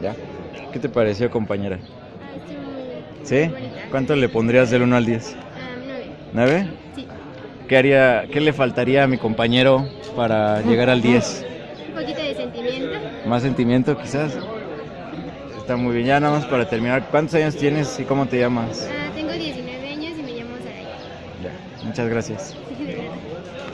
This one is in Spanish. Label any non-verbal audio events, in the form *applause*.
¿Ya? ¿Qué te pareció, compañera? ¿Sí? ¿Cuánto le pondrías del 1 al 10? Ah, nueve. ¿9? Sí. ¿Qué haría, qué le faltaría a mi compañero para *laughs* llegar al 10? más sentimiento quizás. Está muy bien. Ya nada más para terminar, ¿cuántos años tienes y cómo te llamas? Ah, tengo 19 años y me llamo Saray. Ya, muchas gracias. *laughs*